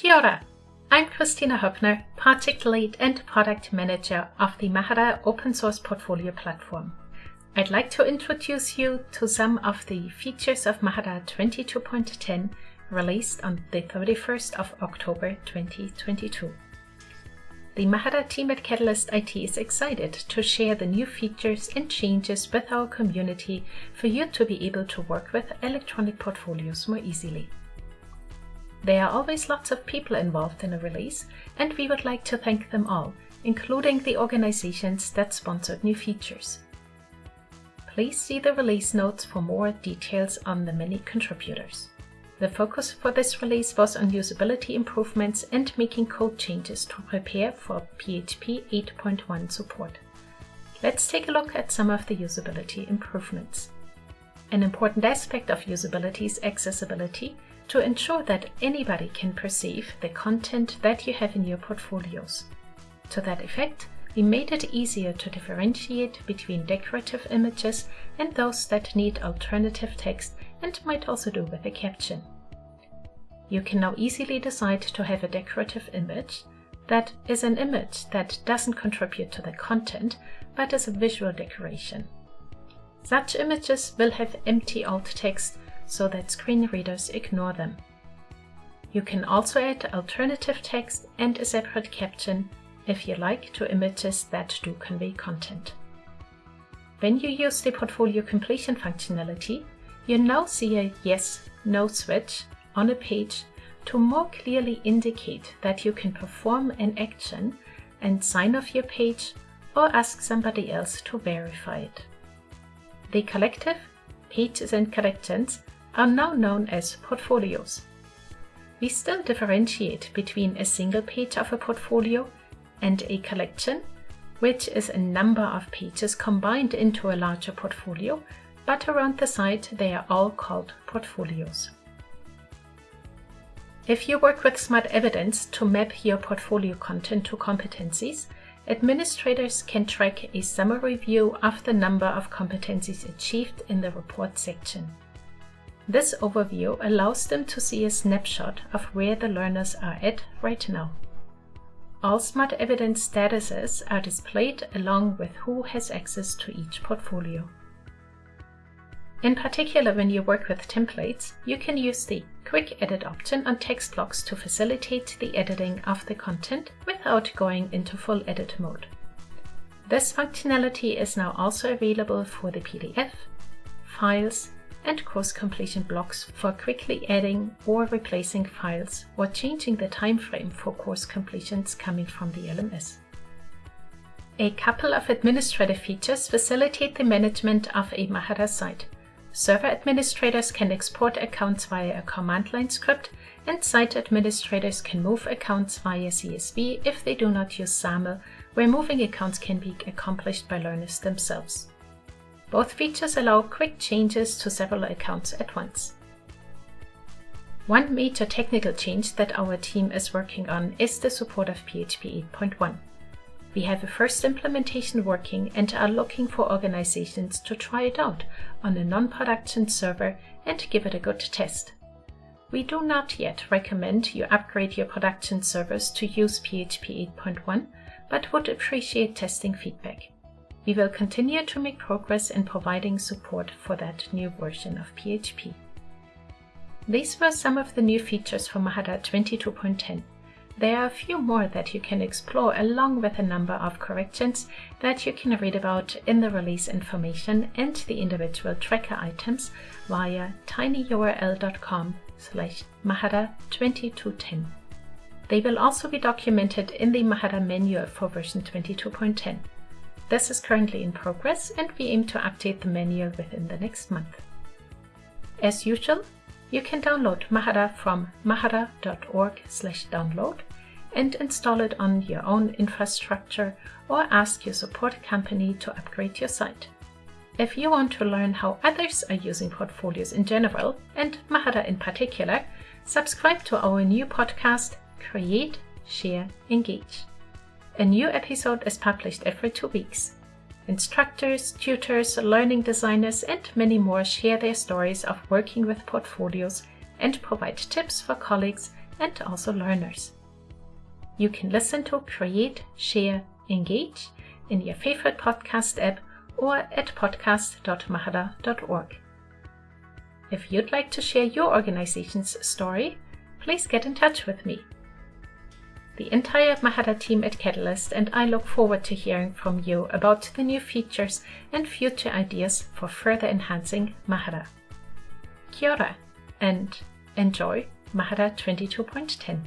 Kia ora. I'm Kristina Hoeppner, Project Lead and Product Manager of the Mahara Open Source Portfolio Platform. I'd like to introduce you to some of the features of Mahara 22.10 released on the 31st of October 2022. The Mahara team at Catalyst IT is excited to share the new features and changes with our community for you to be able to work with electronic portfolios more easily. There are always lots of people involved in a release, and we would like to thank them all, including the organizations that sponsored new features. Please see the release notes for more details on the many contributors. The focus for this release was on usability improvements and making code changes to prepare for PHP 8.1 support. Let's take a look at some of the usability improvements. An important aspect of usability is accessibility to ensure that anybody can perceive the content that you have in your portfolios. To that effect, we made it easier to differentiate between decorative images and those that need alternative text and might also do with a caption. You can now easily decide to have a decorative image that is an image that doesn't contribute to the content, but is a visual decoration. Such images will have empty alt text so that screen readers ignore them. You can also add alternative text and a separate caption if you like to images that do convey content. When you use the portfolio completion functionality, you now see a yes, no switch on a page to more clearly indicate that you can perform an action and sign off your page or ask somebody else to verify it. The collective, pages and collections, are now known as portfolios. We still differentiate between a single page of a portfolio and a collection, which is a number of pages combined into a larger portfolio but around the site they are all called portfolios. If you work with Smart Evidence to map your portfolio content to competencies, administrators can track a summary view of the number of competencies achieved in the report section. This overview allows them to see a snapshot of where the learners are at right now. All Smart Evidence statuses are displayed along with who has access to each portfolio. In particular, when you work with templates, you can use the Quick Edit option on text blocks to facilitate the editing of the content without going into full edit mode. This functionality is now also available for the PDF, files, and course completion blocks for quickly adding or replacing files or changing the time frame for course completions coming from the LMS. A couple of administrative features facilitate the management of a Mahara site. Server administrators can export accounts via a command line script, and site administrators can move accounts via CSV if they do not use SAML, where moving accounts can be accomplished by learners themselves. Both features allow quick changes to several accounts at once. One major technical change that our team is working on is the support of PHP 8.1. We have a first implementation working and are looking for organizations to try it out on a non-production server and give it a good test. We do not yet recommend you upgrade your production servers to use PHP 8.1, but would appreciate testing feedback. We will continue to make progress in providing support for that new version of PHP. These were some of the new features for Mahara 22.10. There are a few more that you can explore along with a number of corrections that you can read about in the release information and the individual tracker items via tinyurl.com slash mahara2210. They will also be documented in the Mahara manual for version 22.10. This is currently in progress and we aim to update the manual within the next month. As usual, you can download Mahara from mahara.org download and install it on your own infrastructure or ask your support company to upgrade your site. If you want to learn how others are using portfolios in general, and Mahara in particular, subscribe to our new podcast, Create, Share, Engage. A new episode is published every two weeks. Instructors, tutors, learning designers, and many more share their stories of working with portfolios and provide tips for colleagues and also learners. You can listen to Create, Share, Engage in your favorite podcast app or at podcast.mahara.org. If you'd like to share your organization's story, please get in touch with me. The entire Mahara team at Catalyst and I look forward to hearing from you about the new features and future ideas for further enhancing Mahara. Kia ora and enjoy Mahara 22.10.